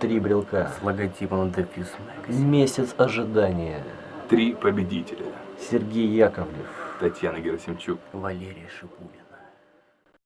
Три брелка. С логотипом Дефьюз Magazine. Месяц ожидания. Три победителя. Сергей Яковлев. Татьяна Герасимчук. Валерий Шипулин.